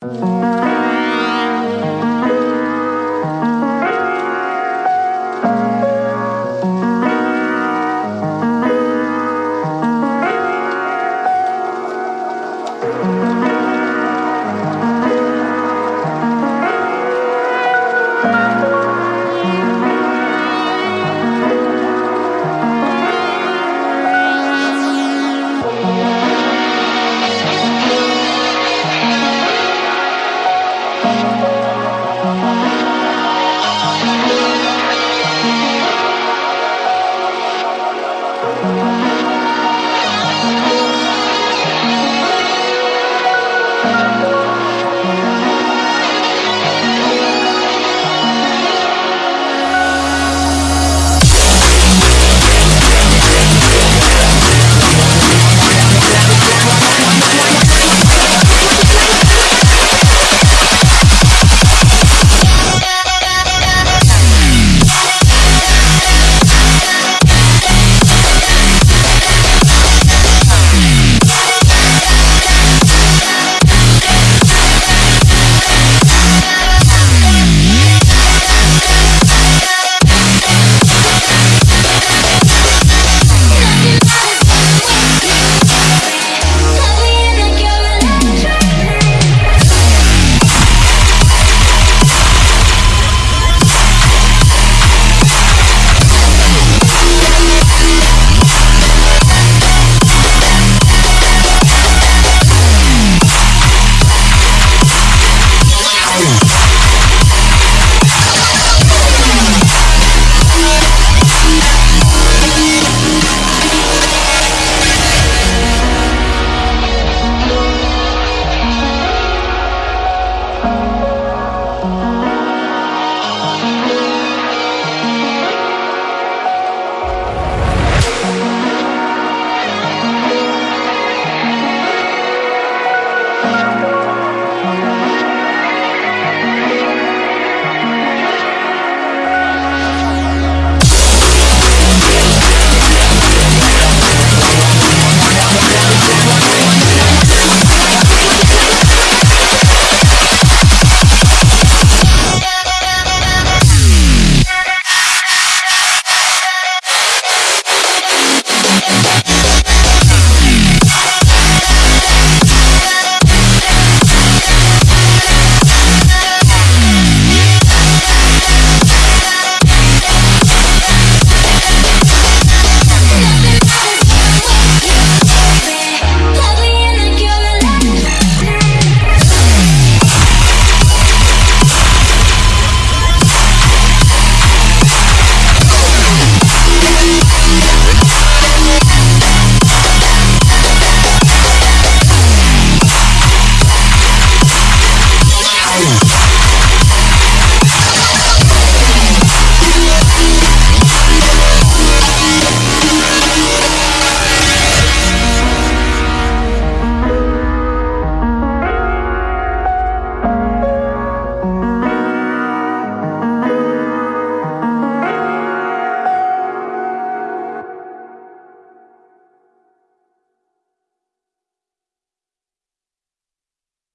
Bye.